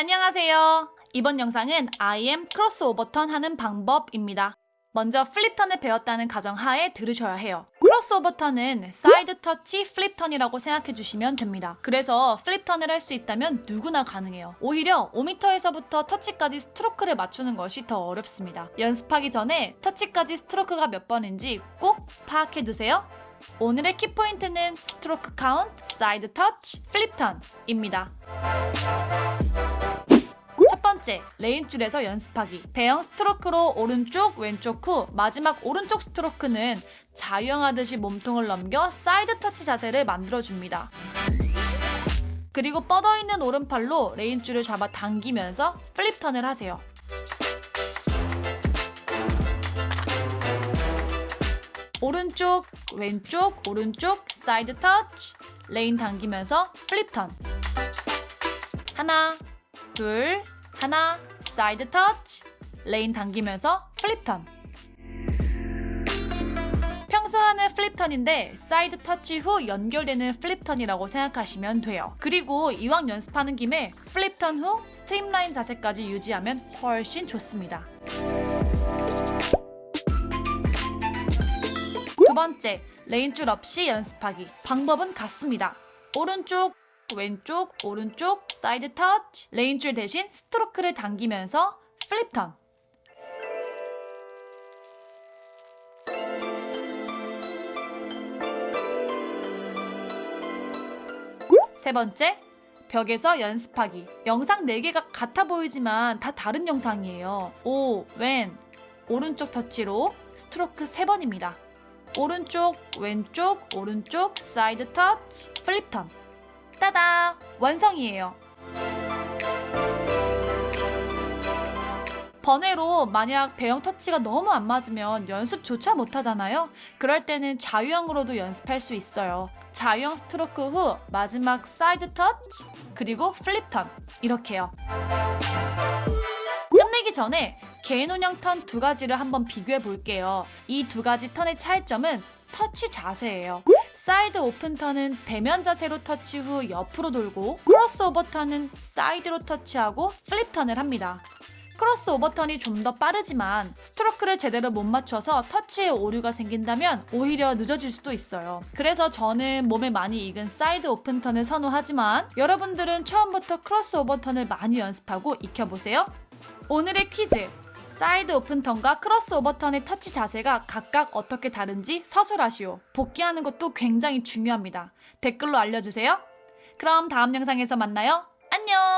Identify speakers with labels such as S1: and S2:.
S1: 안녕하세요. 이번 영상은 IM crossover turn 하는 방법입니다. 먼저 flip turn을 배웠다는 가정하에 들으셔야 해요. crossover turn은 사이드 터치 flip turn이라고 생각해 주시면 됩니다. 그래서 flip turn을 할 수 있다면 누구나 가능해요. 오히려 5m에서부터 터치까지 스트로크를 맞추는 것이 더 어렵습니다. 연습하기 전에 터치까지 스트로크가 몇 번인지 꼭 파악해 두세요. 오늘의 키포인트는 스트로크 카운트, 사이드 터치, flip turn입니다. 첫 번째, 레인줄에서 연습하기. 배영 스트로크로 오른쪽, 왼쪽 후 마지막 오른쪽 스트로크는 자유형하듯이 몸통을 넘겨 사이드 터치 자세를 만들어줍니다. 그리고 뻗어있는 오른팔로 레인줄을 잡아 당기면서 flip turn을 하세요. 오른쪽, 왼쪽, 오른쪽, 사이드 터치, 레인 당기면서 flip turn. 하나, 둘, 하나, 사이드 터치, 레인 당기면서 flip turn. 평소 하는 flip turn인데 사이드 터치 후 연결되는 flip turn이라고 생각하시면 돼요. 그리고 이왕 연습하는 김에 flip turn 후 streamline 자세까지 유지하면 훨씬 좋습니다. 두 번째, 레인 줄 없이 연습하기. 방법은 같습니다. 오른쪽, 왼쪽, 오른쪽, 사이드 터치. 레인줄 대신 스트로크를 당기면서 flip turn. 세 번째, 벽에서 연습하기. 영상 4개가 같아 보이지만 다 다른 영상이에요. 오, 왼, 오른쪽 터치로 스트로크 3번입니다. 오른쪽, 왼쪽, 오른쪽, 사이드 터치, flip turn. 따다! 완성이에요. 번외로 만약 배영 터치가 너무 안 맞으면 연습조차 못하잖아요. 그럴 때는 자유형으로도 연습할 수 있어요. 자유형 스트로크 후 마지막 사이드 터치 그리고 flip turn 이렇게요. 끝내기 전에 개인 혼영 턴 두 가지를 한번 비교해 볼게요. 이 두 가지 턴의 차이점은 터치 자세예요. 사이드 오픈 턴은 배면 자세로 터치 후 옆으로 돌고 크로스 오버 턴은 사이드로 터치하고 flip turn을 합니다. 크로스 오버 턴이 좀 더 빠르지만 스트로크를 제대로 못 맞춰서 터치에 오류가 생긴다면 오히려 늦어질 수도 있어요. 그래서 저는 몸에 많이 익은 사이드 오픈 턴을 선호하지만 여러분들은 처음부터 크로스 오버 턴을 많이 연습하고 익혀보세요. 오늘의 퀴즈! 사이드 오픈 턴과 크로스 오버 턴의 터치 자세가 각각 어떻게 다른지 서술하시오. 복기하는 것도 굉장히 중요합니다. 댓글로 알려주세요. 그럼 다음 영상에서 만나요. 안녕!